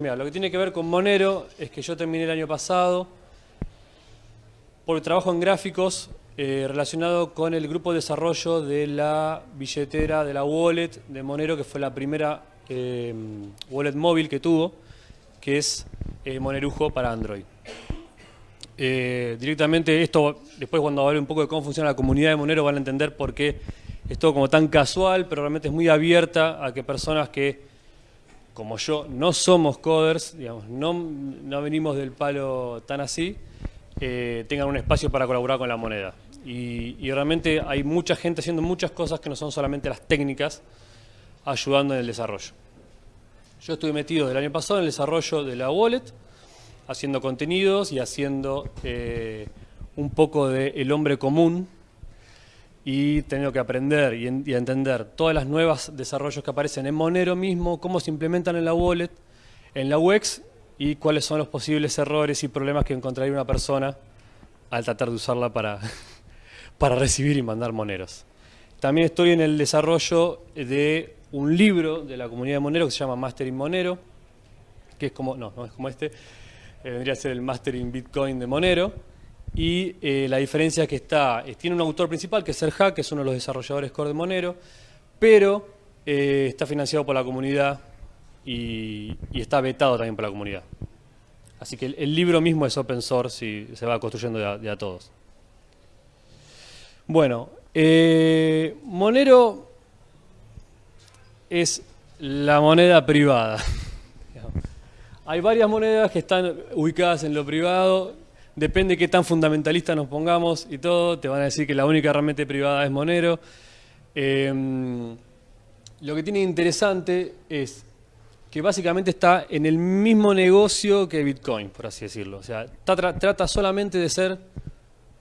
Mira, lo que tiene que ver con Monero es que yo terminé el año pasado por trabajo en gráficos eh, relacionado con el grupo de desarrollo de la billetera, de la wallet de Monero, que fue la primera eh, wallet móvil que tuvo, que es eh, Monerujo para Android. directamente esto, después cuando hable un poco de cómo funciona la comunidad de Monero van a entender por qué es todo como tan casual, pero realmente es muy abierta a que personas que como yo, no somos coders, digamos, no, no venimos del palo tan así, eh, tengan un espacio para colaborar con la moneda. Y, realmente hay mucha gente haciendo muchas cosas que no son solamente las técnicas, ayudando en el desarrollo. Yo estuve metido del año pasado en el desarrollo de la wallet, haciendo contenidos y haciendo eh, un poco de el hombre común, y tenido que aprender y, entender todas las nuevas desarrollos que aparecen en Monero mismo, cómo se implementan en la wallet, en la UX y cuáles son los posibles errores y problemas que encontraría una persona al tratar de usarla para, para recibir y mandar moneros. También estoy en el desarrollo de un libro de la comunidad de Monero que se llama Mastering Monero, que es como, no, no es como este, eh, vendría a ser el Mastering Bitcoin de Monero, y eh, la diferencia es que está, eh, tiene un autor principal que es Serja, que es uno de los desarrolladores core de Monero, pero eh, está financiado por la comunidad y, está vetado también por la comunidad. Así que el, libro mismo es open source y se va construyendo de a, todos. Bueno, Monero es la moneda privada. Hay varias monedas que están ubicadas en lo privado depende de qué tan fundamentalista nos pongamos y todo, te van a decir que la única realmente privada es Monero. Em, lo que tiene interesante es que básicamente está en el mismo negocio que Bitcoin, por así decirlo. O sea, trata solamente de ser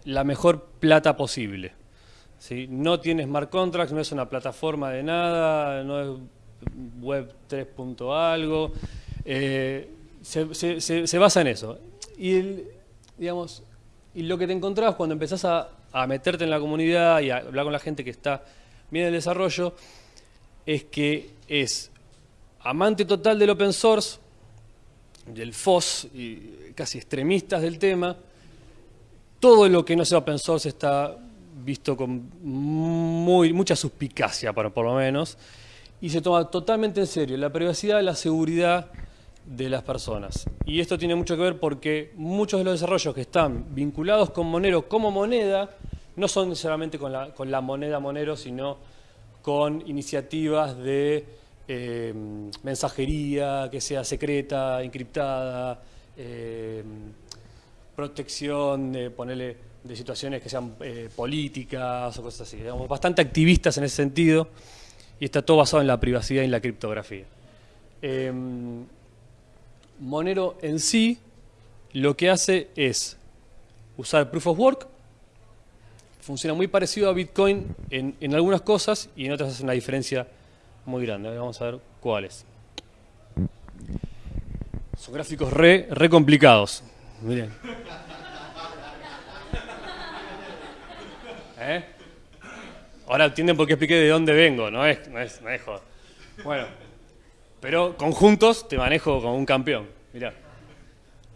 la mejor plata posible. ¿sí? No tiene smart contracts, no es una plataforma de nada, no es web 3. algo. Eh, se, se, basa en eso. Y el, digamos, y lo que te encontrás cuando empezás a, meterte en la comunidad y a hablar con la gente que está bien en el desarrollo, es que es amante total del open source, del FOSS, y casi extremistas del tema, todo lo que no sea open source está visto con muy, mucha suspicacia, por, por lo menos, y se toma totalmente en serio la privacidad, la seguridad de las personas. Y esto tiene mucho que ver porque muchos de los desarrollos que están vinculados con Monero como moneda no son necesariamente con la, con la moneda Monero, sino con iniciativas de eh, mensajería que sea secreta, encriptada, eh, protección de ponerle de situaciones que sean eh, políticas o cosas así. Digamos, bastante activistas en ese sentido y está todo basado en la privacidad y en la criptografía. Monero en sí lo que hace es usar Proof of Work, funciona muy parecido a Bitcoin en, algunas cosas y en otras hace una diferencia muy grande. Vamos a ver cuáles. Son gráficos re, re complicados. Miren. ¿Eh? Ahora entienden por qué expliqué de dónde vengo, no es, no es, no es Bueno. Pero conjuntos te manejo como un campeón. Mirá.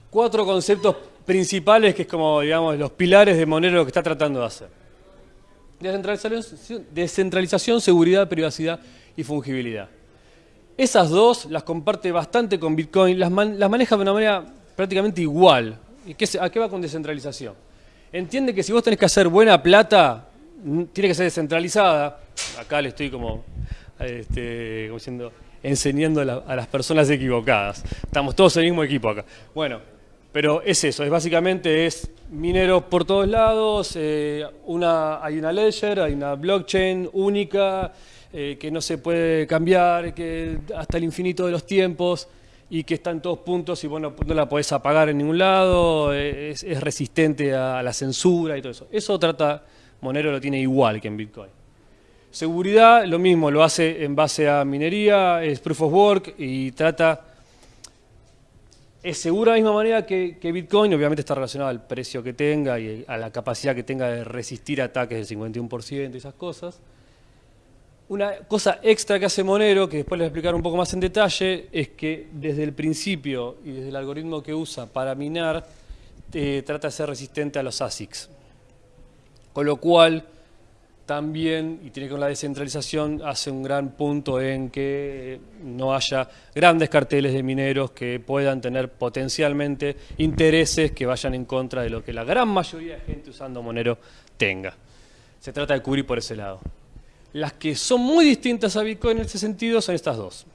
Cuatro conceptos principales que es como, digamos, los pilares de Monero que está tratando de hacer. Descentralización, seguridad, privacidad y fungibilidad. Esas dos las comparte bastante con Bitcoin, las, las maneja de una manera prácticamente igual. ¿Y ¿A qué va con descentralización? Entiende que si vos tenés que hacer buena plata, tiene que ser descentralizada. Acá le estoy como, este, como diciendo, enseñando a, las personas equivocadas. Estamos todos en el mismo equipo acá. Bueno, pero es eso, es básicamente es mineros por todos lados, eh, hay una ledger, hay una blockchain única, eh, que no se puede cambiar, que hasta el infinito de los tiempos y que está en todos puntos y bueno, no la podés apagar en ningún lado, es, es resistente a la censura y todo eso. Eso trata, Monero lo tiene igual que en Bitcoin. Seguridad, lo mismo, lo hace en base a minería, es proof of work y trata... Es seguro de la misma manera que, Bitcoin, obviamente está relacionado al precio que tenga y a la capacidad que tenga de resistir ataques del 51% y esas cosas. Una cosa extra que hace Monero, que después les voy a explicar un poco más en detalle, es que desde el principio y desde el algoritmo que usa para minar, eh, trata de ser resistente a los ASICs. Con lo cual, también, y tiene que ver con la descentralización, hace un gran punto en que no haya grandes carteles de mineros que puedan tener potencialmente intereses que vayan en contra de lo que la gran mayoría de gente usando Monero tenga. Se trata de cubrir por ese lado. Las que son muy distintas a Bitcoin en ese sentido son estas dos,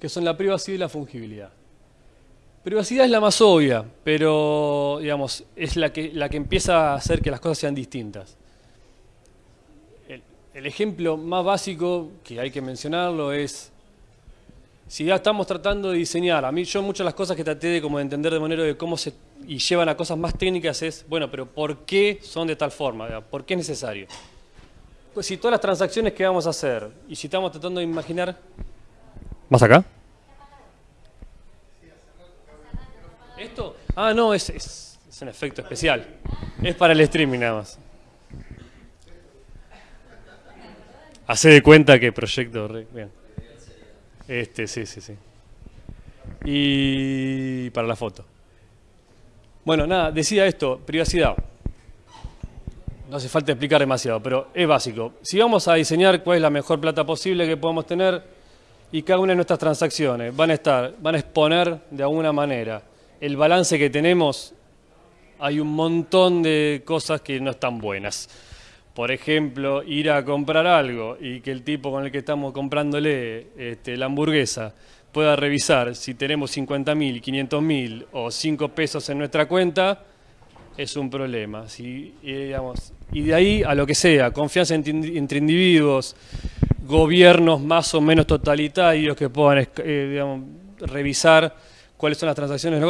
que son la privacidad y la fungibilidad. Privacidad es la más obvia, pero digamos, es la que, la que empieza a hacer que las cosas sean distintas. El ejemplo más básico que hay que mencionarlo es, si ya estamos tratando de diseñar, a mí yo muchas de las cosas que traté de, como de entender de manera de cómo se, y llevan a cosas más técnicas es, bueno, pero ¿por qué son de tal forma? ¿Por qué es necesario? Pues si todas las transacciones que vamos a hacer, y si estamos tratando de imaginar... ¿Más acá? ¿Esto? Ah, no, es, es, es un efecto especial. Es para el streaming nada más. Hace de cuenta que proyecto... Bien. Este, sí, sí, sí. Y para la foto. Bueno, nada, decía esto, privacidad. No hace falta explicar demasiado, pero es básico. Si vamos a diseñar cuál es la mejor plata posible que podemos tener y cada una de nuestras transacciones van a estar, van a exponer de alguna manera el balance que tenemos, hay un montón de cosas que no están buenas por ejemplo, ir a comprar algo y que el tipo con el que estamos comprándole este, la hamburguesa pueda revisar si tenemos 50 mil, 500 mil o 5 pesos en nuestra cuenta, es un problema. y de ahí a lo que sea, confianza entre individuos, gobiernos más o menos totalitarios que puedan eh, revisar cuáles son las transacciones,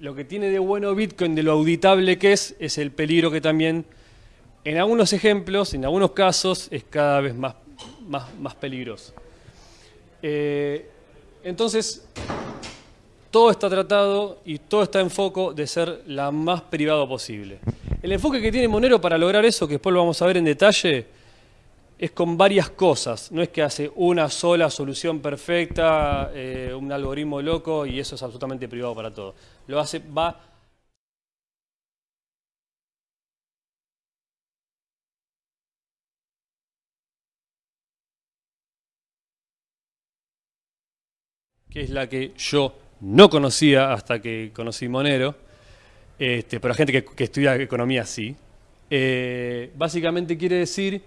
lo que tiene de bueno Bitcoin, de lo auditable que es, es el peligro que también en algunos ejemplos, en algunos casos, es cada vez más, más, peligroso. Eh, entonces, todo está tratado y todo está en foco de ser la más privado posible. El enfoque que tiene Monero para lograr eso, que después lo vamos a ver en detalle, es con varias cosas. No es que hace una sola solución perfecta, eh, un algoritmo loco y eso es absolutamente privado para todo. Lo hace, va que es la que yo no conocía hasta que conocí Monero, este, pero gente que, estudia economía sí. Eh, básicamente quiere decir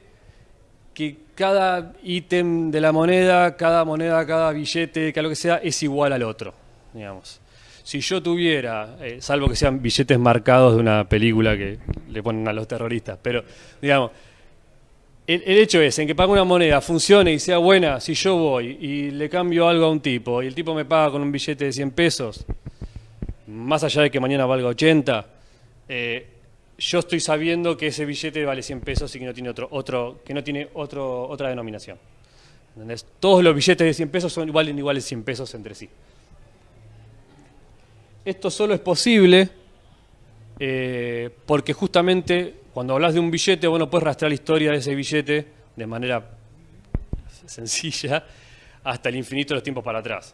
que cada ítem de la moneda, cada moneda, cada billete, cada lo que sea, es igual al otro, digamos. Si yo tuviera, eh, salvo que sean billetes marcados de una película que le ponen a los terroristas, pero digamos, el, hecho es, en que pague una moneda, funcione y sea buena, si yo voy y le cambio algo a un tipo y el tipo me paga con un billete de 100 pesos, más allá de que mañana valga 80, eh, yo estoy sabiendo que ese billete vale 100 pesos y que no tiene, otro, otro, que no tiene otro, otra denominación. Todos los billetes de 100 pesos son iguales iguales 100 pesos entre sí. Esto solo es posible eh, porque justamente cuando hablas de un billete, vos no puedes rastrear la historia de ese billete de manera sencilla hasta el infinito de los tiempos para atrás.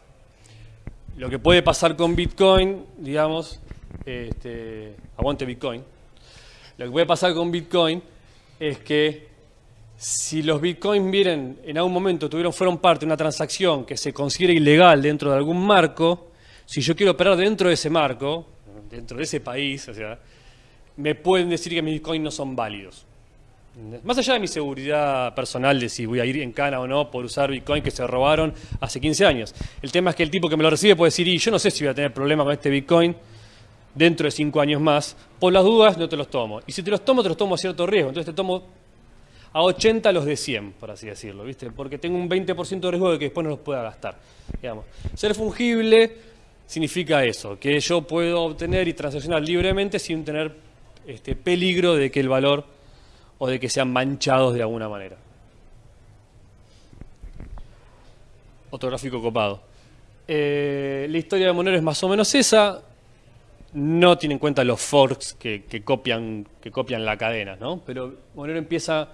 Lo que puede pasar con Bitcoin, digamos, este, aguante Bitcoin, lo que puede pasar con Bitcoin es que si los Bitcoins vienen en algún momento, tuvieron, fueron parte de una transacción que se considera ilegal dentro de algún marco, si yo quiero operar dentro de ese marco, dentro de ese país, o sea, me pueden decir que mis bitcoins no son válidos. Más allá de mi seguridad personal de si voy a ir en cana o no por usar bitcoin que se robaron hace 15 años. El tema es que el tipo que me lo recibe puede decir, y yo no sé si voy a tener problemas con este bitcoin dentro de 5 años más. Por las dudas no te los tomo. Y si te los tomo, te los tomo a cierto riesgo. Entonces te tomo a 80 los de 100, por así decirlo, ¿viste? Porque tengo un 20% de riesgo de que después no los pueda gastar. Digamos. Ser fungible significa eso, que yo puedo obtener y transaccionar libremente sin tener este, peligro de que el valor o de que sean manchados de alguna manera. Otro gráfico copado. Eh, la historia de Monero es más o menos esa. No tiene en cuenta los forks que, copian, que copian la cadena, ¿no? Pero Monero empieza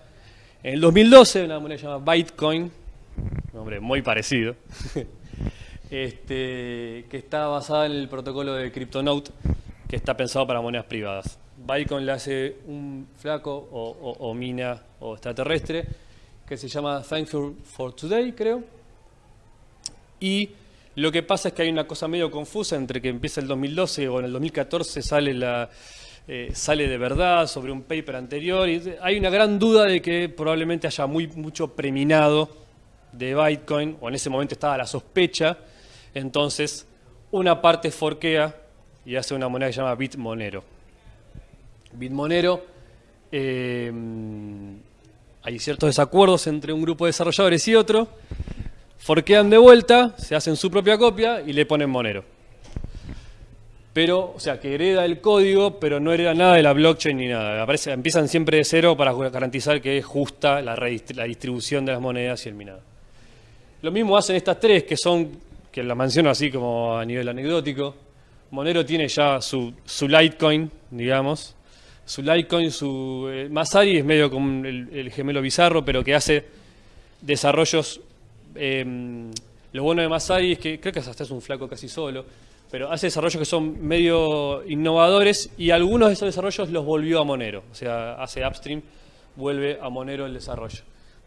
En el 2012, una moneda llamada Bitcoin, nombre muy parecido, este, que está basada en el protocolo de CryptoNote, que está pensado para monedas privadas. Bitcoin le hace un flaco o, mina o extraterrestre que se llama Thankful for Today, creo. Y lo que pasa es que hay una cosa medio confusa entre que empieza el 2012 o en el 2014 sale la, eh, sale de verdad sobre un paper anterior. Y hay una gran duda de que probablemente haya muy, mucho preminado de Bitcoin, o en ese momento estaba la sospecha. Entonces, una parte forquea y hace una moneda que se llama Bitmonero. Bitmonero, eh, hay ciertos desacuerdos entre un grupo de desarrolladores y otro. Forquean de vuelta, se hacen su propia copia y le ponen Monero pero, o sea, que hereda el código, pero no hereda nada de la blockchain ni nada. Aparece, empiezan siempre de cero para garantizar que es justa la, distribución de las monedas y el minado. Lo mismo hacen estas tres, que son, que la menciono así como a nivel anecdótico. Monero tiene ya su, su Litecoin, digamos. Su Litecoin, su... Eh, Masari es medio como el, gemelo bizarro, pero que hace desarrollos... Em, lo bueno de Masari es que creo que hasta es un flaco casi solo pero hace desarrollos que son medio innovadores y algunos de esos desarrollos los volvió a Monero. O sea, hace upstream, vuelve a Monero el desarrollo.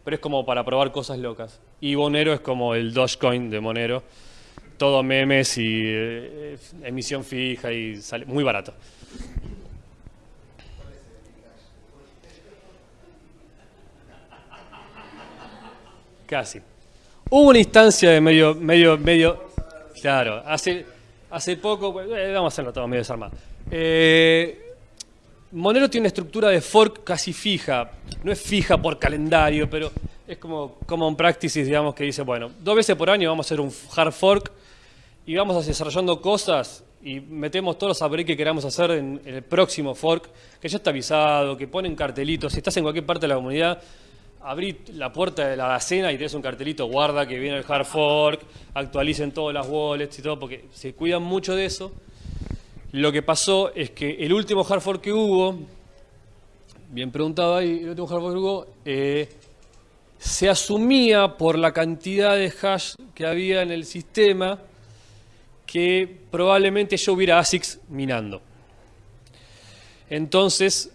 Pero es como para probar cosas locas. Y Monero es como el Dogecoin de Monero. Todo memes y eh, emisión fija y sale muy barato. Casi. Hubo una instancia de medio, medio, medio, claro, hace, Hace poco, pues, eh, vamos a hacerlo todo medio desarmado. Eh, Monero tiene una estructura de fork casi fija. No es fija por calendario, pero es como common practices, digamos, que dice, bueno, dos veces por año vamos a hacer un hard fork y vamos desarrollando cosas y metemos todos los upgrades que queramos hacer en, en, el próximo fork, que ya está avisado, que ponen cartelitos. Si estás en cualquier parte de la comunidad, abrí la puerta de la cena y tenés un cartelito, guarda que viene el hard fork, actualicen todas las wallets y todo, porque se cuidan mucho de eso. Lo que pasó es que el último hard fork que hubo, bien preguntado ahí, el último hard fork que hubo, eh, se asumía por la cantidad de hash que había en el sistema que probablemente yo hubiera ASICs minando. Entonces,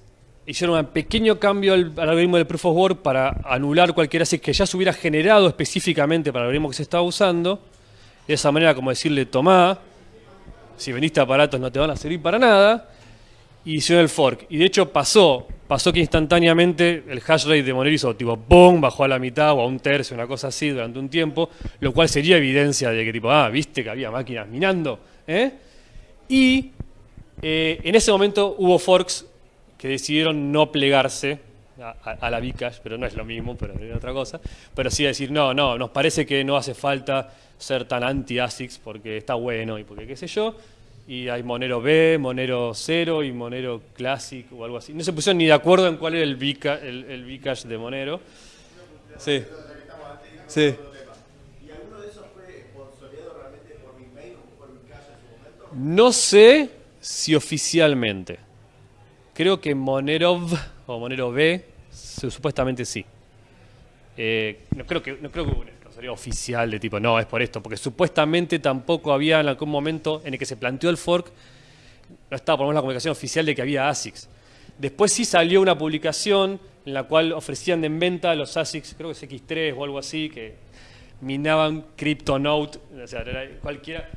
hicieron un pequeño cambio al, algoritmo del Proof of Work para anular cualquier ASIC que ya se hubiera generado específicamente para el algoritmo que se estaba usando. De esa manera, como decirle, tomá, si veniste a aparatos no te van a servir para nada. Y hicieron el fork. Y de hecho pasó, pasó que instantáneamente el hash rate de Monero hizo tipo ¡pum! bajó a la mitad o a un tercio, una cosa así durante un tiempo, lo cual sería evidencia de que tipo, ah, viste que había máquinas minando. ¿eh? Y eh, en ese momento hubo forks que decidieron no plegarse a, la Bcash, pero no es lo mismo, pero es otra cosa, pero sí decir, no, no, nos parece que no hace falta ser tan anti-ASICS porque está bueno y porque qué sé yo, y hay Monero B, Monero 0 y Monero Classic o algo así. No se pusieron ni de acuerdo en cuál era el, Bcash, el, el de Monero. Sí. Sí. No sé si oficialmente. Creo que Monero o Monero B, supuestamente sí. Eh, no creo que no creo que hubo una oficial de tipo, no, es por esto, porque supuestamente tampoco había en algún momento en el que se planteó el fork, no estaba por lo menos la comunicación oficial de que había ASICs. Después sí salió una publicación en la cual ofrecían en venta los ASICs, creo que es X3 o algo así, que minaban CryptoNote, o sea, cualquiera.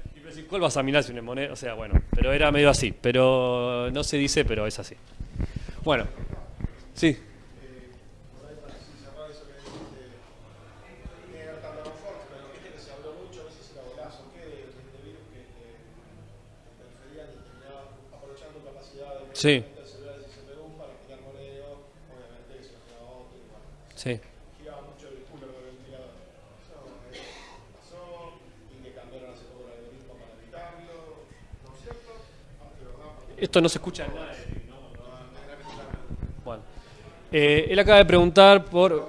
¿Cuál vas a minar si una moneda? O sea, bueno, pero era medio así. Pero no se dice, pero es así. Bueno. Sí. Sí. Esto no se escucha. Bueno. Eh, él acaba de preguntar por...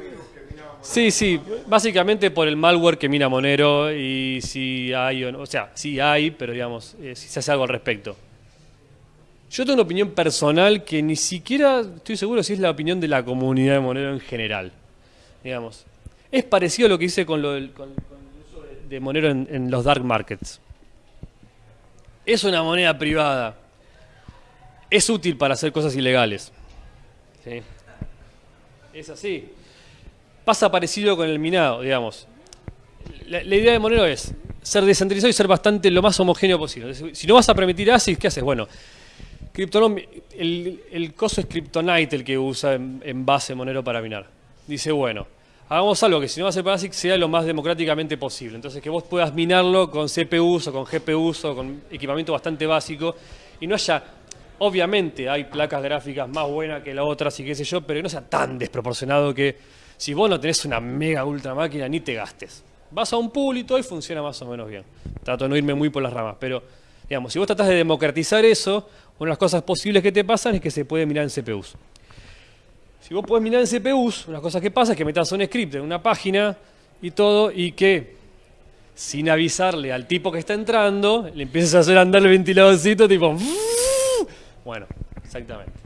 Sí, sí, básicamente por el malware que mina Monero y si hay o no, o sea, sí hay, pero digamos, eh, si se hace algo al respecto. Yo tengo una opinión personal que ni siquiera estoy seguro si es la opinión de la comunidad de Monero en general. digamos. Es parecido a lo que hice con, lo del, con, el uso de, Monero en los dark markets. Es una moneda privada. Es útil para hacer cosas ilegales. ¿Sí? Es así. Pasa parecido con el minado, digamos. La, idea de Monero es ser descentralizado y ser bastante lo más homogéneo posible. Si no vas a permitir ASIC, ¿qué haces? Bueno, el, el coso es Kryptonite el que usa en, en base Monero para minar. Dice, bueno, hagamos algo que si no va a ser para ASIC sea lo más democráticamente posible. Entonces que vos puedas minarlo con CPUs o con GPUs o con equipamiento bastante básico y no haya, obviamente hay placas gráficas más buenas que las otras y qué sé yo, pero que no sea tan desproporcionado que si vos no tenés una mega ultra máquina ni te gastes. Vas a un pool y funciona más o menos bien. Trato de no irme muy por las ramas, pero digamos, si vos tratás de democratizar eso, una de las cosas posibles que te pasan es que se puede mirar en CPUs. Si vos podés mirar en CPUs, una cosa que pasa es que metas un script en una página y todo, y que sin avisarle al tipo que está entrando, le empieces a hacer andar el ventiladorcito, tipo. Bueno, exactamente.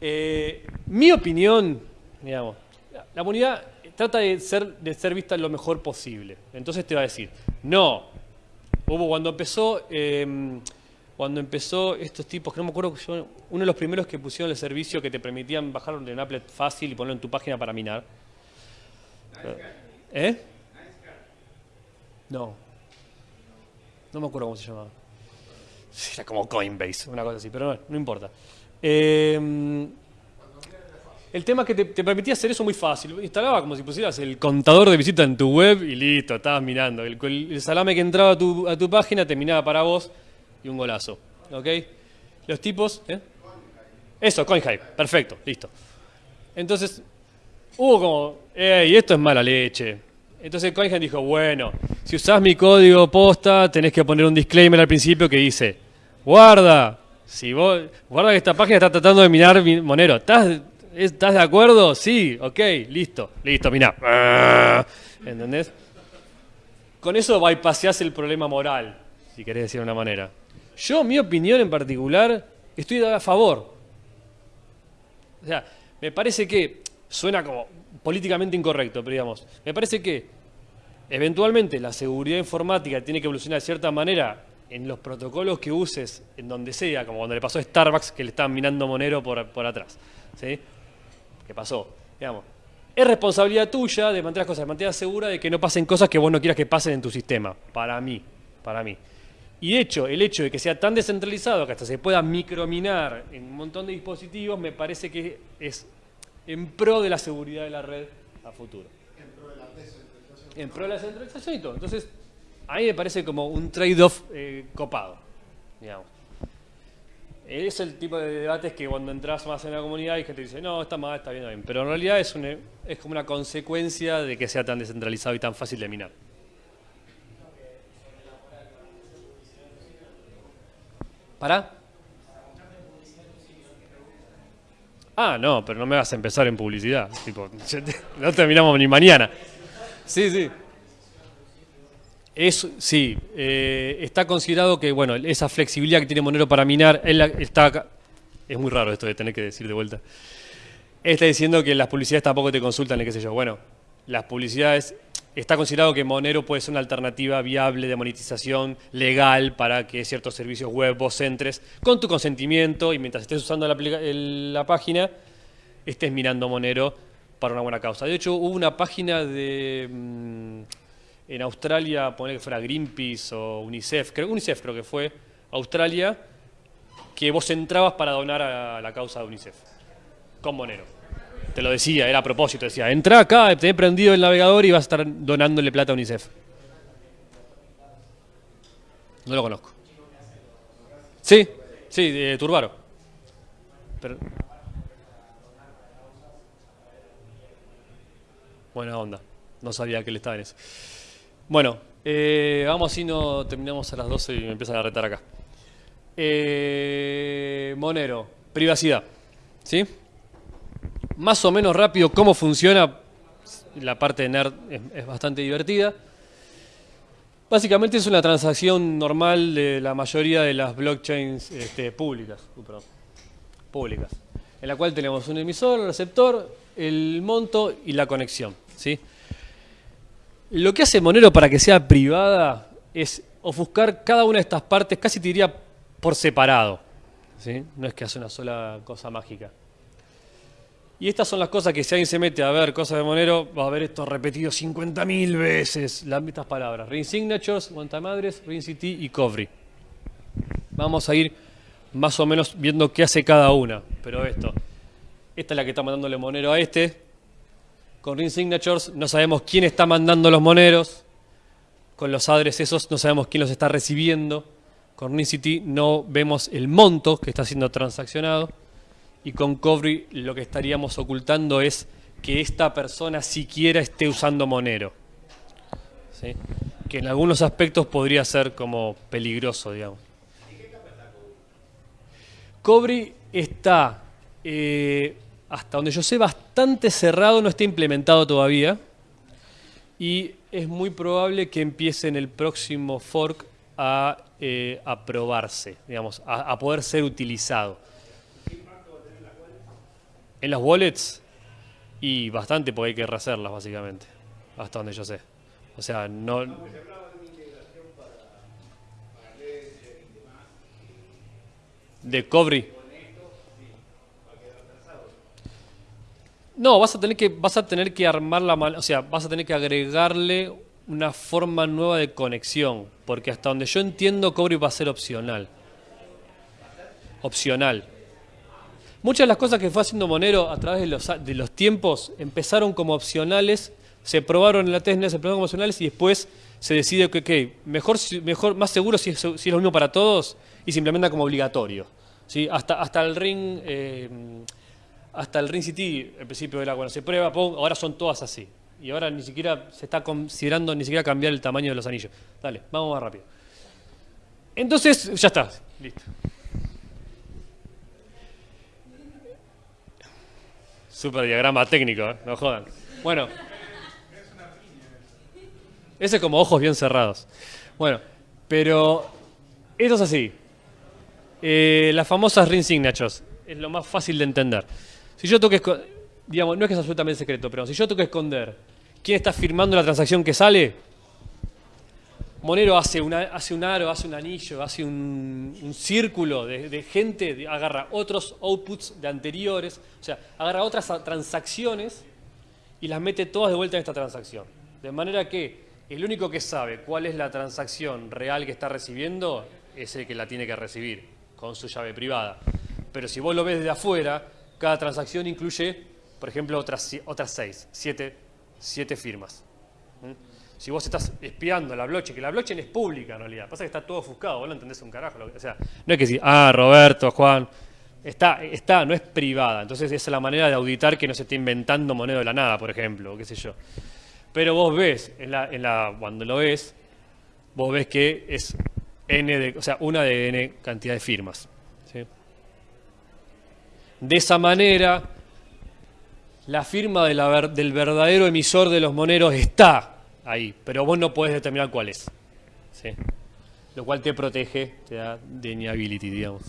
Eh, mi opinión, digamos, la, comunidad trata de ser, de ser vista lo mejor posible. Entonces te va a decir, no. Hubo cuando empezó. eh, cuando empezó estos tipos, que no me acuerdo, yo, uno de los primeros que pusieron el servicio que te permitían bajar de un applet fácil y ponerlo en tu página para minar. ¿Eh? No. No me acuerdo cómo se llamaba. Era como Coinbase, una cosa así, pero no, no importa. Eh, el tema es que te, permitía hacer eso muy fácil. Instalaba como si pusieras el contador de visitas en tu web y listo, estabas mirando. El, salame que entraba a tu, a tu página terminaba para vos y un golazo. ¿Ok? Los tipos. ¿eh? Eso, CoinHive. Perfecto, listo. Entonces, hubo como, ¡ey, esto es mala leche! Entonces CoinHive dijo, bueno, si usás mi código posta, tenés que poner un disclaimer al principio que dice, guarda, si vos, guarda que esta página está tratando de minar mi Monero. ¿Estás, ¿Estás de acuerdo? Sí, ok, listo, listo, miná. ¿Entendés? Con eso bypaseás el problema moral, si querés decir de una manera. Yo, mi opinión en particular, estoy a favor. O sea, me parece que suena como políticamente incorrecto, pero digamos, me parece que eventualmente la seguridad informática tiene que evolucionar de cierta manera en los protocolos que uses, en donde sea, como cuando le pasó a Starbucks que le estaban minando Monero por, por atrás. ¿sí? ¿Qué pasó? Digamos, es responsabilidad tuya de mantener las cosas de manera segura de que no pasen cosas que vos no quieras que pasen en tu sistema. Para mí, para mí. Y de hecho, el hecho de que sea tan descentralizado que hasta se pueda microminar en un montón de dispositivos, me parece que es en pro de la seguridad de la red a futuro. En pro de la descentralización. En pro de la descentralización y todo. Entonces, a mí me parece como un trade-off eh, copado, digamos. Es el tipo de debates que cuando entras más en la comunidad hay gente que dice, no, está mal, está bien, está bien. Pero en realidad es, un, es como una consecuencia de que sea tan descentralizado y tan fácil de minar. ¿Para? Ah, no, pero no me vas a empezar en publicidad. Tipo, no terminamos ni mañana. Sí, sí. Es, sí, eh, está considerado que, bueno, esa flexibilidad que tiene Monero para minar, él está acá. Es muy raro esto de tener que decir de vuelta. Él está diciendo que las publicidades tampoco te consultan, qué sé yo. Bueno, las publicidades, está considerado que Monero puede ser una alternativa viable de monetización legal para que ciertos servicios web vos entres con tu consentimiento y mientras estés usando la, el, la página, estés mirando Monero para una buena causa. De hecho, hubo una página de... Mmm, en Australia, poner que fuera Greenpeace o UNICEF, creo, UNICEF creo que fue, Australia, que vos entrabas para donar a la causa de UNICEF, con Monero. Te lo decía, era a propósito, decía, entra acá, te he prendido el navegador y vas a estar donándole plata a UNICEF. No lo conozco. Sí, sí, Turbaro. Buena onda, no sabía que él estaba en eso. Bueno, eh, vamos si no terminamos a las 12 y me empiezan a retar acá. Eh, Monero, privacidad. ¿Sí? Más o menos rápido cómo funciona. La parte de nerd es, bastante divertida. Básicamente es una transacción normal de la mayoría de las blockchains este, públicas, uh, públicas, en la cual tenemos un emisor, un receptor, el monto y la conexión. ¿sí? Lo que hace Monero para que sea privada es ofuscar cada una de estas partes, casi te diría por separado. ¿sí? No es que hace una sola cosa mágica. Y estas son las cosas que si alguien se mete a ver cosas de Monero, va a ver esto repetido 50.000 veces, las mismas palabras. Ring Signatures, Madres, Ring City y Covry. Vamos a ir más o menos viendo qué hace cada una. Pero esto, esta es la que está mandándole Monero a este. Con Ring Signatures no sabemos quién está mandando los moneros. Con los adres esos no sabemos quién los está recibiendo. Con Ring City no vemos el monto que está siendo transaccionado y con Covry lo que estaríamos ocultando es que esta persona siquiera esté usando Monero. Que en algunos aspectos podría ser como peligroso, digamos. Cobri está, eh, hasta donde yo sé, bastante cerrado, no está implementado todavía. Y es muy probable que empiece en el próximo fork a, eh, probarse, digamos, a poder ser utilizado. En las wallets, y bastante porque hay que rehacerlas básicamente, hasta donde yo sé. O sea, no... De Cobri. No, vas a tener que vas a tener que armar la o sea, vas a tener que agregarle una forma nueva de conexión, porque hasta donde yo entiendo Cobri va a ser opcional. Opcional. Muchas de las cosas que fue haciendo Monero a través de los, de los tiempos empezaron como opcionales, se probaron en la testnet, se probaron como opcionales y después se decide que mejor, mejor, más seguro si es, si es, lo mismo para todos y se implementa como obligatorio. ¿sí? Hasta, hasta el ring eh, hasta el ring City, al principio era bueno, se prueba, ahora son todas así. Y ahora ni siquiera se está considerando ni siquiera cambiar el tamaño de los anillos. Dale, vamos más rápido. Entonces, ya está, listo. Super diagrama técnico, ¿eh? no jodan. Bueno. Ese es como ojos bien cerrados. Bueno, pero esto es así. Eh, las famosas ring signatures. Es lo más fácil de entender. Si yo tengo que, digamos, no es que es absolutamente secreto, pero si yo tengo que esconder quién está firmando la transacción que sale, Monero hace, hace un aro, hace un anillo, hace un, círculo de, gente, agarra otros outputs de anteriores, o sea, agarra otras transacciones y las mete todas de vuelta en esta transacción. De manera que el único que sabe cuál es la transacción real que está recibiendo es el que la tiene que recibir con su llave privada. Pero si vos lo ves desde afuera, cada transacción incluye, por ejemplo, otras, otras seis, siete, siete firmas. ¿Mm? Si vos estás espiando la blockchain, que la blockchain es pública en realidad, pasa que está todo ofuscado, vos no entendés un carajo. o sea, no es que decir, ah, Roberto, Juan, está, está, no es privada. Entonces esa es la manera de auditar que no se esté inventando moneda de la nada, por ejemplo, qué sé yo. Pero vos ves, cuando lo ves, vos ves que es n de, o sea, una de n cantidad de firmas. De esa manera, la firma del verdadero emisor de los moneros está ahí, pero vos no podés determinar cuál es. ¿sí? Lo cual te protege, te da deniability, digamos.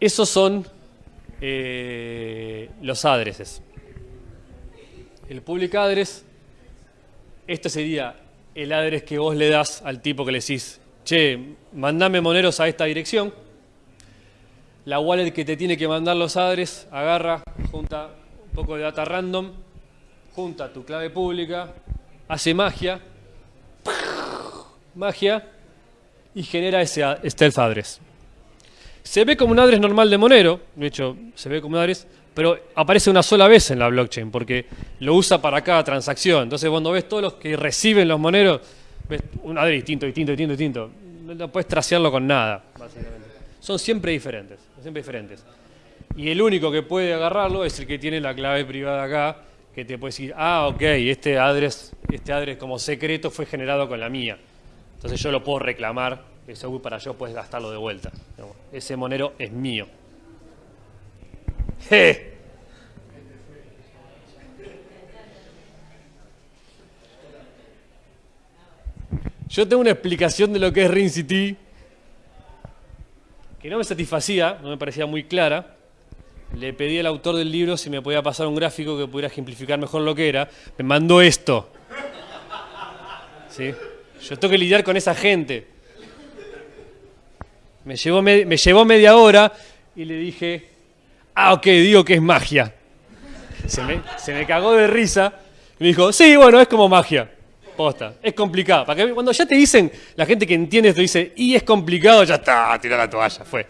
Esos son eh, los adreses. El public address, este sería el address que vos le das al tipo que le decís, che, mandame moneros a esta dirección. La wallet que te tiene que mandar los adres agarra, junta un poco de data random, junta tu clave pública, hace magia, magia, y genera ese stealth address. Se ve como un address normal de Monero, de hecho se ve como un address, pero aparece una sola vez en la blockchain porque lo usa para cada transacción. Entonces cuando ves todos los que reciben los moneros, ves un address distinto, distinto, distinto, distinto. No puedes trasearlo con nada, básicamente. Son siempre diferentes, siempre diferentes. Y el único que puede agarrarlo es el que tiene la clave privada acá, que te puede decir, ah, ok, este address, este address como secreto fue generado con la mía. Entonces yo lo puedo reclamar, eso para yo puedes gastarlo de vuelta. Ese monero es mío. Yo tengo una explicación de lo que es Ring City que no me satisfacía, no me parecía muy clara. Le pedí al autor del libro si me podía pasar un gráfico que pudiera ejemplificar mejor lo que era. Me mandó esto. ¿Sí? Yo tengo que lidiar con esa gente. Me llevó, me, llevó media hora y le dije, ah, ok, digo que es magia. Se me, se me cagó de risa y me dijo, sí, bueno, es como magia. Posta, es complicado. Para que cuando ya te dicen, la gente que entiende esto dice, y es complicado, ya está, tira la toalla, fue.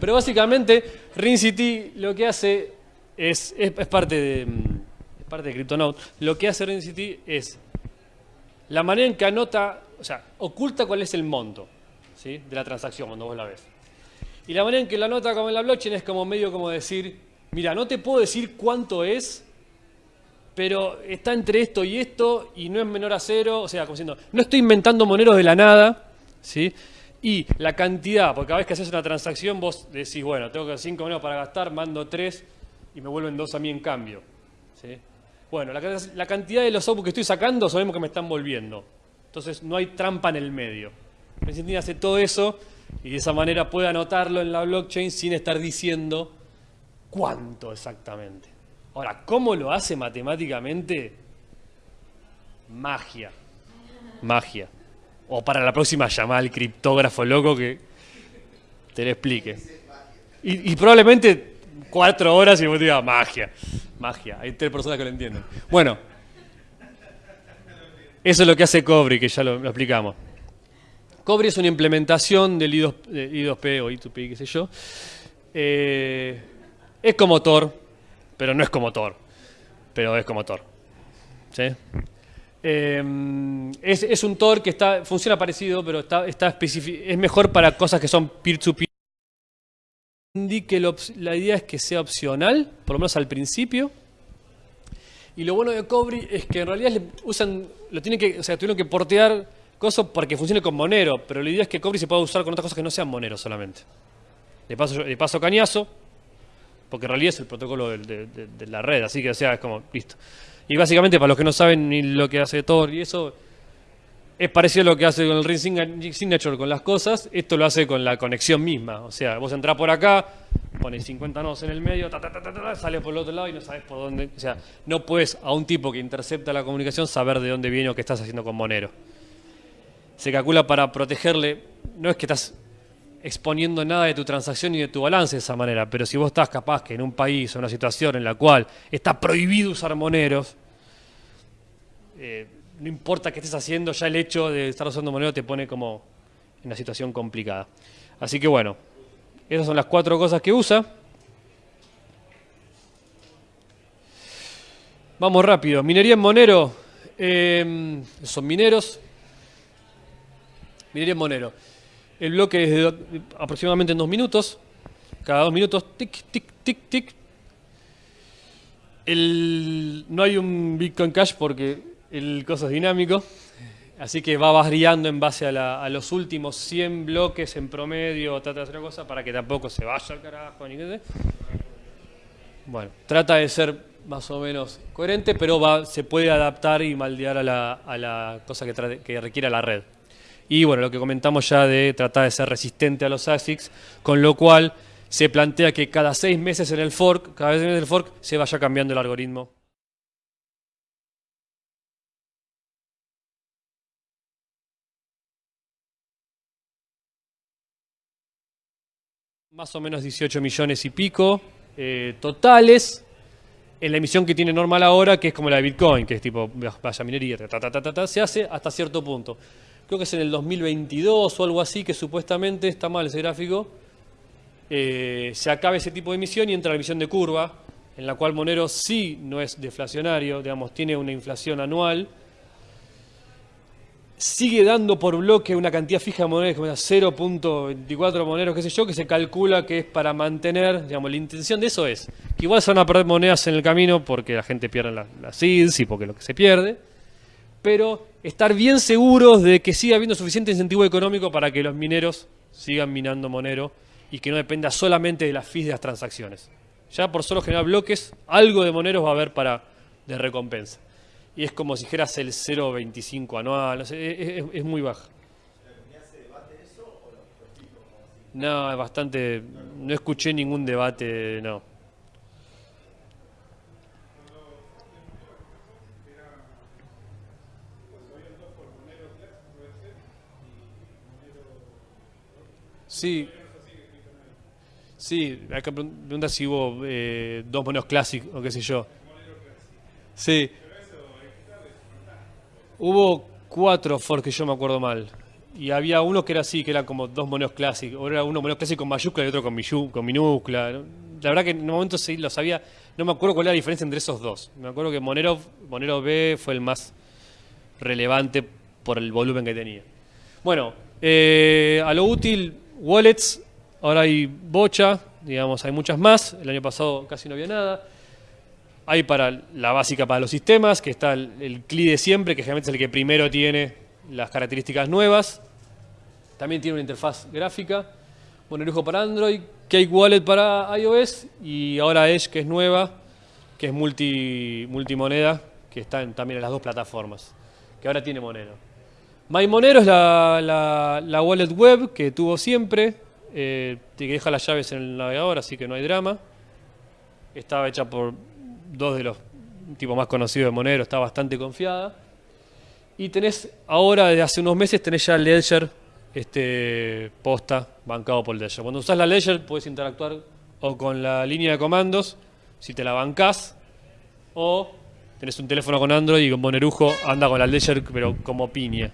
Pero básicamente, Ring lo que hace es, es, parte de mm, es parte de CryptoNote. Lo que hace Ring es la manera en que anota, o sea, oculta cuál es el monto ¿sí? de la transacción cuando vos la ves. Y la manera en que la anota como en la blockchain es como medio como decir, mira, no te puedo decir cuánto es, pero está entre esto y esto y no es menor a cero, o sea, como diciendo, no estoy inventando moneros de la nada, ¿sí? Y la cantidad, porque cada vez que haces una transacción vos decís, bueno, tengo 5 monedas para gastar, mando 3 y me vuelven 2 a mí en cambio. Bueno, la, cantidad de los outputs que estoy sacando sabemos que me están volviendo. Entonces no hay trampa en el medio. Argentina hace todo eso y de esa manera puede anotarlo en la blockchain sin estar diciendo cuánto exactamente. Ahora, ¿cómo lo hace matemáticamente? Magia. Magia. O para la próxima llamada al criptógrafo loco que te lo explique. Y, probablemente cuatro horas y vos digas magia. Magia. Hay tres personas que lo entienden. Bueno. Eso es lo que hace Cobri, que ya lo, explicamos. Cobri es una implementación del I2, I2P o I2P, qué sé yo. Eh, es como Tor, pero no es como Tor. Pero es como Tor. ¿Sí? Eh, es, un Tor que está, funciona parecido, pero está, es mejor para cosas que son peer-to-peer. Indique la idea es que sea opcional, por lo menos al principio. Y lo bueno de Cobri es que en realidad usan, lo tienen que, o sea, tuvieron que portear cosas para que funcione con Monero, pero la idea es que Cobri se pueda usar con otras cosas que no sean Monero solamente. Le paso, le paso cañazo, porque en realidad es el protocolo de, de, la red, así que o sea, es como, listo. Y básicamente, para los que no saben ni lo que hace Tor y eso, es parecido a lo que hace con el Ring Signature con las cosas, esto lo hace con la conexión misma. O sea, vos entrás por acá, pones 50 nodos en el medio, ta, ta, ta, sale por el otro lado y no sabes por dónde. O sea, no puedes a un tipo que intercepta la comunicación saber de dónde viene o qué estás haciendo con Monero. Se calcula para protegerle, no es que estás exponiendo nada de tu transacción ni de tu balance de esa manera, pero si vos estás capaz que en un país o una situación en la cual está prohibido usar moneros, eh, no importa qué estés haciendo, ya el hecho de estar usando monero te pone como en una situación complicada. Así que bueno, esas son las cuatro cosas que usa. Vamos rápido. Minería en Monero. Eh, son mineros. Minería en Monero. El bloque es de aproximadamente en dos minutos. Cada dos minutos, tic, tic, tic, tic. El, no hay un Bitcoin Cash porque el coso es dinámico, así que va variando en base a, la, a los últimos 100 bloques en promedio, trata de hacer una cosa para que tampoco se vaya al carajo, ni qué sé. Bueno, trata de ser más o menos coherente, pero va, se puede adaptar y maldear a la, a la cosa que, trate, que requiera la red. Y bueno, lo que comentamos ya de tratar de ser resistente a los ASICs, con lo cual se plantea que cada seis meses en el fork, cada vez en el fork, se vaya cambiando el algoritmo. Más o menos 18 millones y pico eh, totales en la emisión que tiene normal ahora, que es como la de Bitcoin, que es tipo, vaya minería, se hace hasta cierto punto. Creo que es en el 2022 o algo así, que supuestamente, está mal ese gráfico, eh, se acaba ese tipo de emisión y entra la emisión de curva, en la cual Monero sí no es deflacionario, digamos, tiene una inflación anual, sigue dando por bloque una cantidad fija de monedas, como 0.24 moneros, qué sé yo, que se calcula que es para mantener, digamos, la intención de eso es que igual se van a perder monedas en el camino porque la gente pierde las la seeds y porque lo que se pierde, pero estar bien seguros de que siga habiendo suficiente incentivo económico para que los mineros sigan minando Monero y que no dependa solamente de las fees de las transacciones. Ya por solo generar bloques, algo de moneros va a haber para de recompensa y es como si dijeras el 0,25 anual, no sé, e, e, es, es, muy baja. No, es bastante... No escuché ningún debate, no. Sí. Sí, acá pregunta si hubo eh, dos moneros clásicos o qué sé yo. Sí, Hubo cuatro forks que yo me acuerdo mal. Y había uno que era así, que eran como dos moneros clásicos. O era uno monero clásico con mayúscula y otro con, con minúscula. La verdad que en un momento sí lo sabía. No me acuerdo cuál era la diferencia entre esos dos. Me acuerdo que Monero, Monero B fue el más relevante por el volumen que tenía. Bueno, eh, a lo útil, wallets. Ahora hay bocha, digamos, hay muchas más. El año pasado casi no había nada. Hay para la básica para los sistemas, que está el, CLI de siempre, que generalmente es el que primero tiene las características nuevas. También tiene una interfaz gráfica. Monerujo para Android, Cake Wallet para iOS y ahora Edge, que es nueva, que es multi, multimoneda, que está también en las dos plataformas, que ahora tiene Monero. MyMonero es la, la, wallet web que tuvo siempre, eh, que deja las llaves en el navegador, así que no hay drama. Estaba hecha por dos de los tipos más conocidos de Monero, está bastante confiada. Y tenés ahora, desde hace unos meses, tenés ya Ledger este, posta bancado por Ledger. Cuando usas la Ledger puedes interactuar o con la línea de comandos, si te la bancás, o tenés un teléfono con Android y con Bonerujo anda con la Ledger, pero como piña.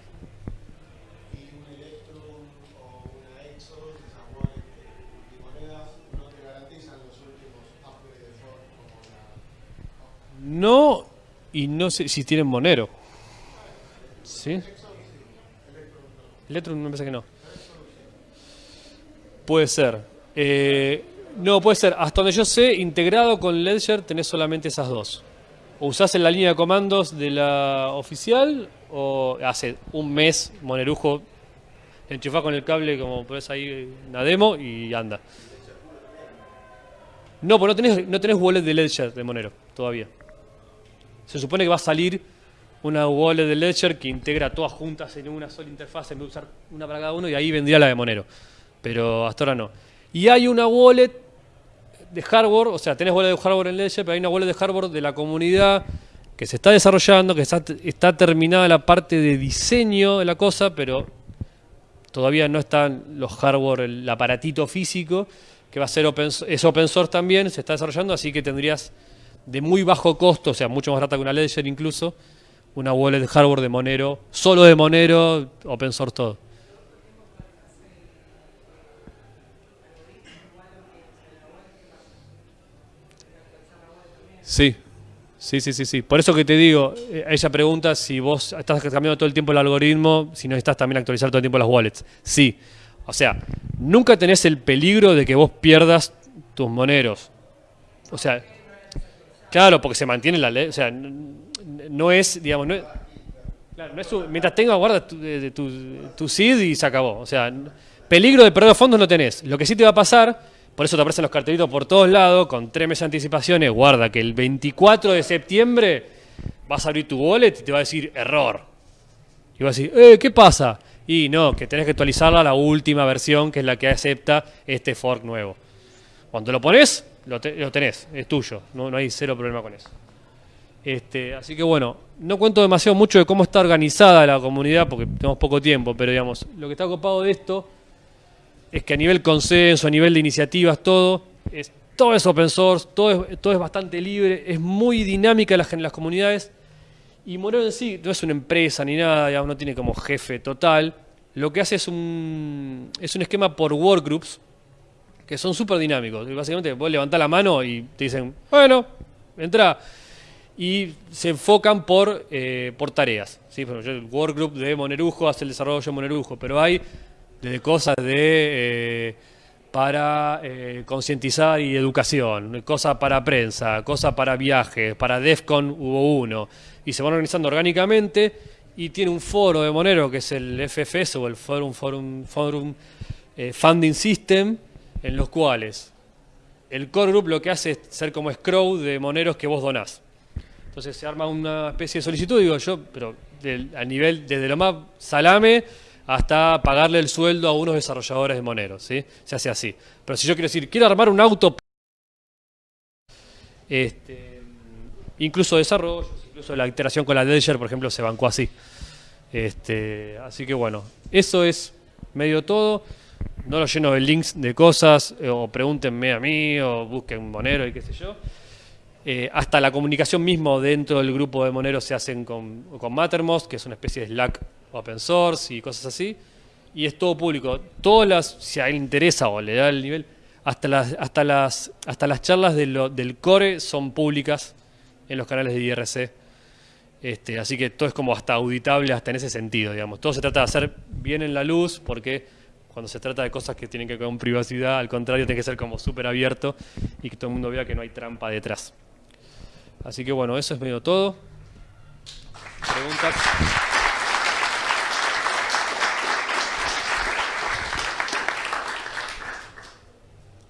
No, y no sé si tienen Monero. ¿Sí? Electrum me parece que no. Puede ser. Eh, no, puede ser. Hasta donde yo sé, integrado con Ledger tenés solamente esas dos. O usás en la línea de comandos de la oficial, o hace un mes Monerujo enchufás con el cable como pones ahí una demo y anda. No, pues no tenés, no tenés wallet de Ledger de Monero todavía. Se supone que va a salir una wallet de Ledger que integra todas juntas en una sola interfaz en vez de usar una para cada uno y ahí vendría la de Monero. Pero hasta ahora no. Y hay una wallet de hardware, o sea, tenés wallet de hardware en Ledger, pero hay una wallet de hardware de la comunidad que se está desarrollando, que está, está terminada la parte de diseño de la cosa, pero todavía no están los hardware, el aparatito físico, que va a ser open, es open source también, se está desarrollando, así que tendrías de muy bajo costo, o sea, mucho más barata que una Ledger incluso, una wallet de hardware de Monero, solo de Monero, open source todo. Sí, sí, sí, sí, sí. Por eso que te digo, eh, ella pregunta si vos estás cambiando todo el tiempo el algoritmo, si necesitas también actualizar todo el tiempo las wallets. Sí. O sea, nunca tenés el peligro de que vos pierdas tus moneros. O sea, claro, porque se mantiene la ley. O sea, no es, digamos, no es, claro, no es mientras tenga guarda tu, tu, y se acabó. O sea, peligro de perder fondos no tenés. Lo que sí te va a pasar, por eso te aparecen los cartelitos por todos lados, con tres meses de anticipaciones, guarda que el 24 de septiembre vas a abrir tu wallet y te va a decir error. Y vas a decir, eh, ¿qué pasa? Y no, que tenés que actualizarla a la última versión, que es la que acepta este fork nuevo. Cuando lo pones, lo, tenés, es tuyo, no, no hay cero problema con eso. Este, así que bueno, no cuento demasiado mucho de cómo está organizada la comunidad porque tenemos poco tiempo, pero digamos, lo que está ocupado de esto es que a nivel consenso, a nivel de iniciativas, todo, es, todo es open source, todo es, todo es bastante libre, es muy dinámica las, las comunidades y Monero en sí no es una empresa ni nada, digamos, no tiene como jefe total, lo que hace es un, es un esquema por workgroups que son súper dinámicos. básicamente vos levantás la mano y te dicen, bueno, entra y se enfocan por, eh, por tareas. ¿sí? el workgroup de Monerujo hace el desarrollo de Monerujo, pero hay desde cosas de eh, para eh, concientizar y educación, cosas para prensa, cosas para viajes, para DEFCON hubo uno, y se van organizando orgánicamente y tiene un foro de Monero que es el FFS o el Forum, Forum, Forum Funding System, en los cuales el core group lo que hace es ser como scroll de moneros que vos donás. Entonces se arma una especie de solicitud, digo yo, pero a nivel, desde lo más salame hasta pagarle el sueldo a unos desarrolladores de Monero, ¿sí? Se hace así. Pero si yo quiero decir, quiero armar un auto, este, incluso desarrollo, incluso la iteración con la Ledger, por ejemplo, se bancó así. Este, así que bueno, eso es medio todo. No lo lleno de links de cosas, eh, o pregúntenme a mí, o busquen Monero y qué sé yo. Eh, hasta la comunicación mismo dentro del grupo de Monero se hacen con, con Mattermost, que es una especie de Slack open source y cosas así. Y es todo público. Todas las, si a él interesa o le da el nivel, hasta las, hasta las, hasta las charlas del core son públicas en los canales de IRC. Este, así que todo es como hasta auditable hasta en ese sentido, digamos. Todo se trata de hacer bien en la luz porque cuando se trata de cosas que tienen que ver con privacidad, al contrario, tiene que ser como súper abierto y que todo el mundo vea que no hay trampa detrás. Así que bueno, eso es medio todo. ¿Preguntas?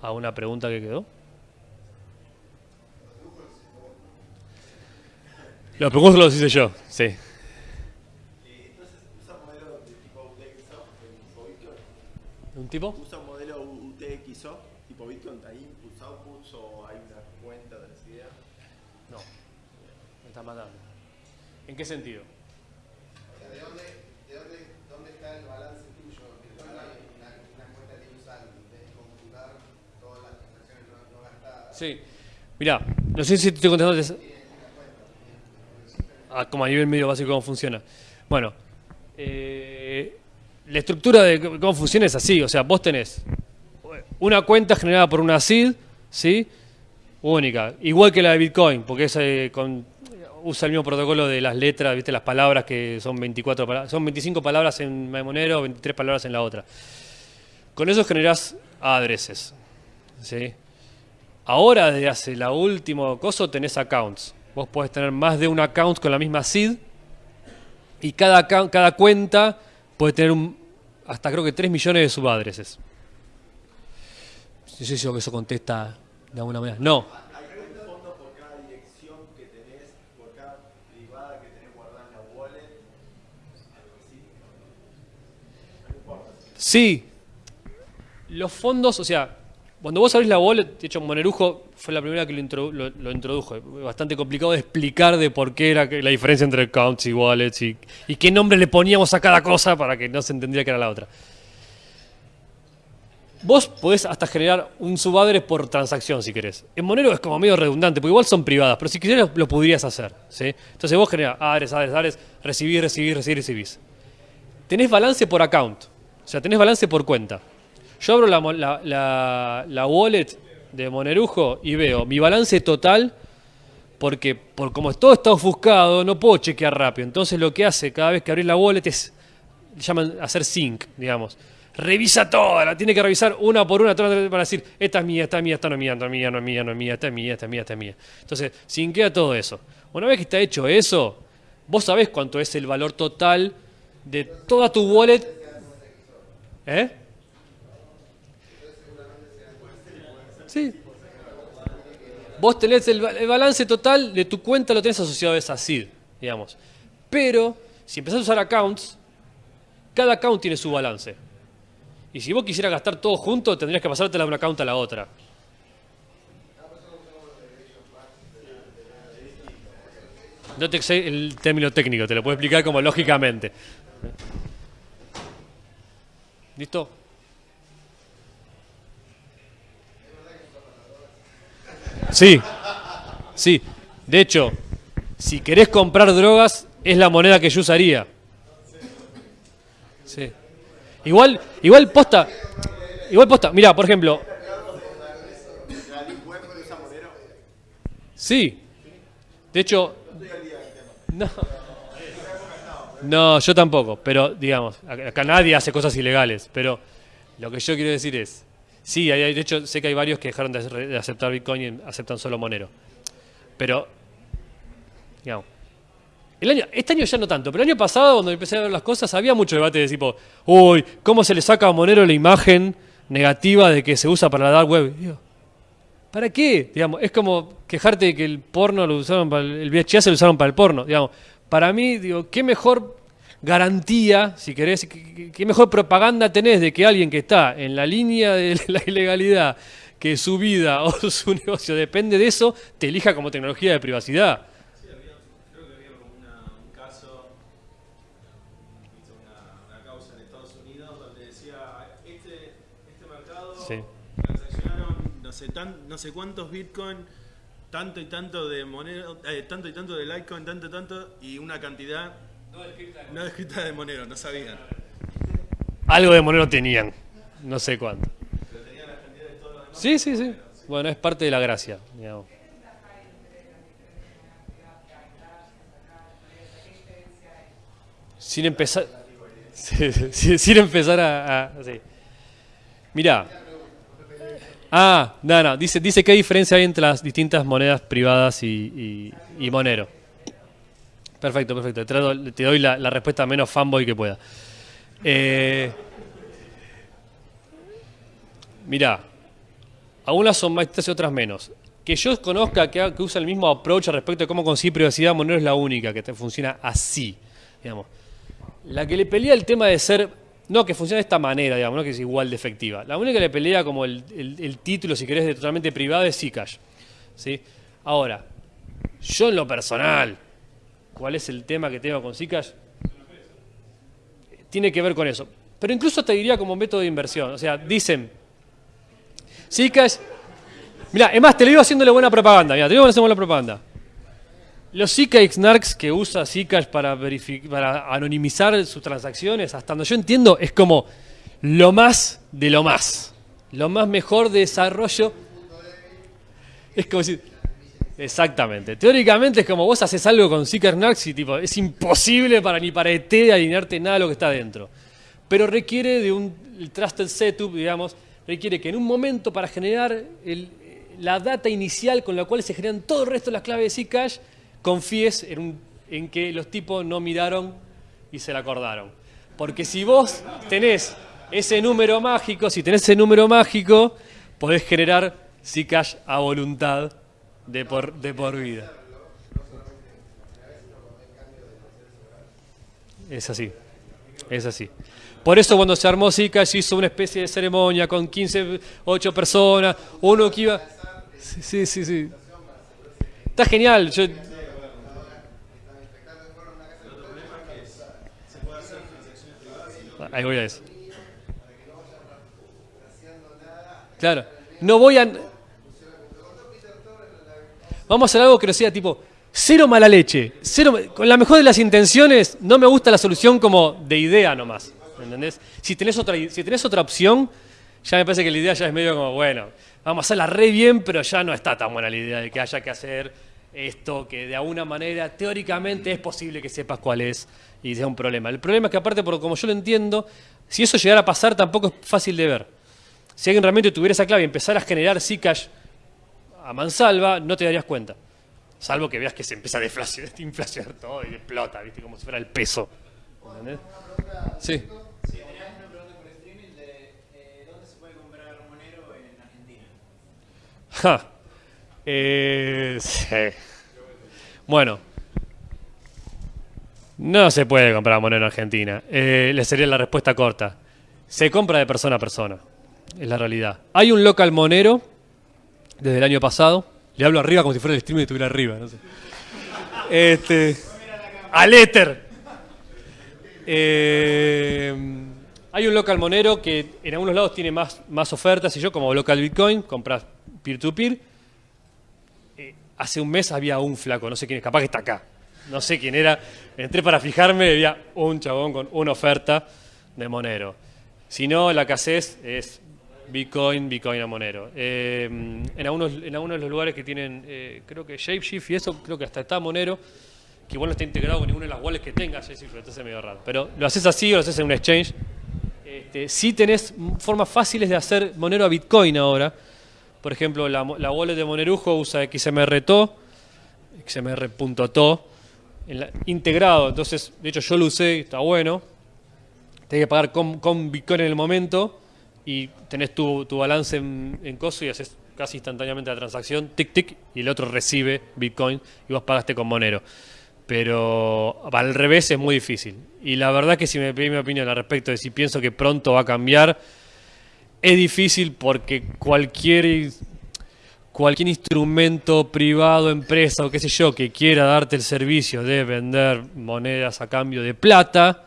¿Alguna pregunta que quedó? Los preguntas los hice yo, sí. ¿Usa modelo de tipo UTXO, tipo Bitcoin? ¿Un tipo? ¿Usa un modelo UTXO, tipo Bitcoin? ¿Hay inputs, outputs o hay una cuenta de recibida? No. Me está matando. ¿En qué sentido? O sea, ¿de dónde, de dónde, dónde está el balance tuyo? Que no hay una, una cuenta que usar de computar todas las transacciones no, no gastadas. Sí. Mirá, no sé si te estoy contestando. des- Ah, como a nivel medio básico cómo funciona. Bueno, eh, la estructura de cómo funciona es así. O sea, vos tenés una cuenta generada por una SID, ¿sí? Única. Igual que la de Bitcoin, porque es, eh, usa el mismo protocolo de las letras, ¿viste? Las palabras que son 24 palabras. Son 25 palabras en Monero, 23 palabras en la otra. Con eso generás adreses, ¿sí? Ahora, desde hace la última cosa, tenés accounts. Vos podés tener más de un account con la misma seed y cada, cada cuenta puede tener un- hasta creo que 3 millones de subadreses. No sé si eso contesta de alguna manera. No. Sí. Los fondos, o sea, cuando vos abrís la wallet, de hecho Monerujo fue la primera que lo, introdu- lo- introdujo. Bastante complicado de explicar de por qué era la diferencia entre accounts y wallets y, qué nombre le poníamos a cada cosa para que no se entendiera que era la otra. Vos podés hasta generar un subadres por transacción si querés. En Monero es como medio redundante, porque igual son privadas, pero si quisieras lo podrías hacer. ¿sí? Entonces vos generás adres, adres, adres, recibís, recibís, recibís, recibís. Tenés balance por account, o sea, tenés balance por cuenta. Yo abro la, la, la- la wallet de Monerujo y veo mi balance total, porque por como todo está ofuscado, no puedo chequear rápido. Entonces lo que hace cada vez que abrís la wallet es, llaman hacer sync, digamos. Revisa toda, la tiene que revisar una por una para decir, esta es mía, esta es mía, esta no es mía, no es mía, no es mía, no es mía, esta es mía, esta es mía, esta es mía. Entonces, syncea todo eso. Una vez que está hecho eso, vos sabés cuánto es el valor total de toda tu wallet. ¿Eh? Sí. Vos tenés el, el balance total de tu cuenta, lo tenés asociado a esa SID, digamos. Pero, si empezás a usar accounts, cada account tiene su balance. Y si vos quisieras gastar todo junto, tendrías que pasártela de una account a la otra. No te sé el término técnico, te lo puedo explicar como lógicamente. ¿Listo? Sí, sí. De hecho, si querés comprar drogas, es la moneda que yo usaría. Sí. Igual, igual posta. Igual posta. Mira, por ejemplo. Sí. De hecho. No. No, yo tampoco. Pero, digamos, acá nadie hace cosas ilegales. Pero lo que yo quiero decir es. Sí, hay- de hecho, sé que hay varios que dejaron de, aceptar Bitcoin y aceptan solo Monero. Pero. Digamos. El año, este año ya no tanto, pero el año pasado, cuando empecé a ver las cosas, había mucho debate de tipo, uy, ¿cómo se le saca a Monero la imagen negativa de que se usa para la dark web? Digo, ¿Para qué? Digamos, es como quejarte de que el porno lo usaron para el, el VHS lo usaron para el porno. Digamos, para mí, digo, qué mejor garantía, si querés, qué, mejor propaganda tenés de que alguien que está en la línea de la ilegalidad, que su vida o su negocio depende de eso, te elija como tecnología de privacidad. Creo que había como una- un caso, viste, una, una causa en Estados Unidos donde decía, este, Sí. Transaccionaron no sé, tan- no sé cuántos Bitcoin, tanto y tanto de Monero, eh, tanto y tanto de Litecoin, tanto y tanto, y una cantidad no descrita de Monero, no sabían. Algo de Monero tenían. No sé cuánto. Sí, sí, sí. Bueno, es parte de la gracia, digamos. Sin empezar. Sin empezar a. a- sí. Mirá. Ah, no, no. Dice, dice qué diferencia hay entre las distintas monedas privadas y, y- y Monero. Perfecto, perfecto. Te, doy- la, respuesta menos fanboy que pueda. Eh, mirá, algunas son más estrictas y otras menos. Que yo conozca que, que usa el mismo approach respecto de cómo conseguir privacidad, Monero es la única que te funciona así. Digamos. La que le pelea el tema de ser, no que funciona de esta manera, digamos, no que es igual de efectiva. La única que le pelea como el título, si querés, de totalmente privado es Zcash. ¿sí? Ahora, yo en lo personal, ¿cuál es el tema que tengo con Zcash? tiene que ver con eso. Pero incluso te diría como método de inversión. O sea, dicen, Zcash, mira, es más, te lo digo haciéndole buena propaganda. Mira, te digo haciendo buena propaganda. Los Zcash Narcs que usa Zcash para, para anonimizar sus transacciones, hasta donde yo entiendo, es como lo más de lo más. Lo más mejor de desarrollo. Es como si... Exactamente. Teóricamente es como vos haces algo con Zcash Narcs y tipo, es imposible para ni para ET alinearte nada de lo que está dentro. Pero requiere de un el trusted setup, digamos, requiere que en un momento para generar la data inicial con la cual se generan todo el resto de las claves de Zcash, confíes en, un- en que los tipos no miraron y se la acordaron. Porque si vos tenés ese número mágico, si tenés ese número mágico, podés generar Zcash a voluntad de por, de por vida. Es así, es así. Por eso cuando se armó Zcash hizo una especie de ceremonia con 15, 8 personas, uno que iba... Sí, sí, sí. sí. Está genial. Yo... Ahí voy a eso. Claro. No voy a... Vamos a hacer algo que no sea tipo cero mala leche, cero, con la mejor de las intenciones, no me gusta la solución como de idea nomás, ¿entendés? Si tenés otra, si otra opción, ya me parece que la idea ya es medio como, bueno, vamos a hacerla re bien, pero ya no está tan buena la idea de que haya que hacer esto, que de alguna manera teóricamente es posible que sepas cuál es y sea un problema. El problema es que aparte, por como yo lo entiendo, si eso llegara a pasar tampoco es fácil de ver. Si alguien realmente tuviera esa clave y empezara a generar Zcash a mansalva, no te darías cuenta. Salvo que veas que se empieza a deflacionar, todo y explota, ¿viste? Como si fuera el peso. ¿Entendés? Sí. Ja. Eh, sí. Bueno. No se puede comprar monero en Argentina. Eh, le sería la respuesta corta. Se compra de persona a persona. Es la realidad. Hay un local monero desde el año pasado. Le hablo arriba como si fuera el streaming y estuviera arriba. No sé. Este. Al éter. Eh, hay un local monero que en algunos lados tiene más, más ofertas y yo como local Bitcoin compras peer-to-peer. Eh, hace un mes había un flaco, no sé quién es, capaz que está acá. No sé quién era. Entré para fijarme y había un chabón con una oferta de Monero. Si no, la casez es Bitcoin, Bitcoin a Monero. Eh, en, algunos, en algunos de los lugares que tienen, eh, creo que Shapeshift y eso, creo que hasta está Monero, que igual no está integrado con ninguna de las wallets que tenga Shapeshift, entonces es medio raro. Pero lo haces así o lo haces en un exchange. Este, sí tenés formas fáciles de hacer Monero a Bitcoin ahora. Por ejemplo, la, wallet de Monerujo usa XMR-TO, XMR.to, integrado. Entonces, de hecho, yo lo usé, está bueno. Tenés que pagar con, con Bitcoin en el momento y tenés tu, tu balance en, en coso y haces casi instantáneamente la transacción, tic tic, y el otro recibe Bitcoin y vos pagaste con Monero. Pero al revés es muy difícil. Y la verdad que si me pedís mi opinión al respecto de si pienso que pronto va a cambiar, es difícil porque cualquier cualquier instrumento privado, empresa o qué sé yo que quiera darte el servicio de vender monedas a cambio de plata,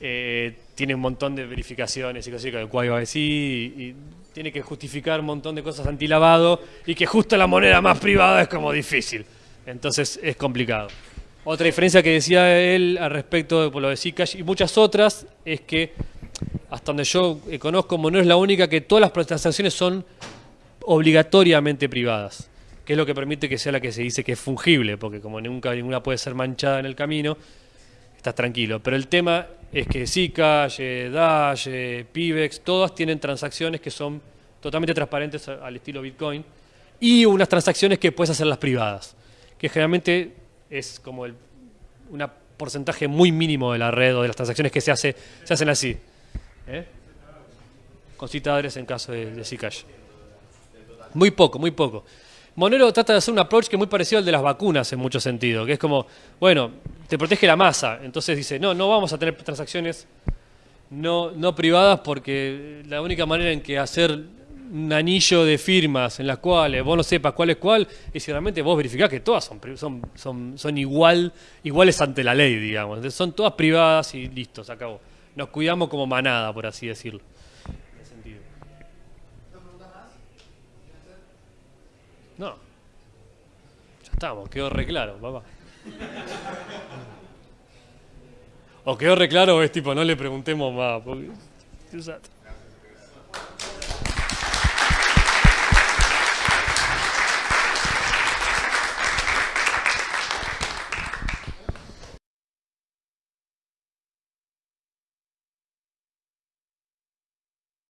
eh, tiene un montón de verificaciones y cosas con el KYC y, y tiene que justificar un montón de cosas antilavado y que justo la moneda más privada es como difícil. Entonces es complicado. Otra diferencia que decía él al respecto de lo de Zcash y muchas otras es que hasta donde yo conozco, Monero es la única que todas las transacciones son obligatoriamente privadas, que es lo que permite que sea la que se dice que es fungible, porque como nunca ninguna puede ser manchada en el camino, estás tranquilo. Pero el tema es que Zcash, Dash, Pivex, todas tienen transacciones que son totalmente transparentes al estilo Bitcoin y unas transacciones que puedes hacerlas privadas, que generalmente es como el un porcentaje muy mínimo de la red o de las transacciones que se, hace, se hacen así. ¿Eh? Con citadores en caso de, de Zcash. Muy poco, muy poco. Monero trata de hacer un approach que es muy parecido al de las vacunas en mucho sentido, que es como, bueno, te protege la masa, entonces dice, no, no vamos a tener transacciones no, no privadas porque la única manera en que hacer un anillo de firmas en las cuales vos no sepas cuál es cuál es si realmente vos verificás que todas son, son, son, son igual, iguales ante la ley, digamos. Entonces, son todas privadas y listo, se acabó. Nos cuidamos como manada, por así decirlo. En ese sentido. No. Estamos, quedó re claro, papá. O quedó re claro es tipo, no le preguntemos más. Porque...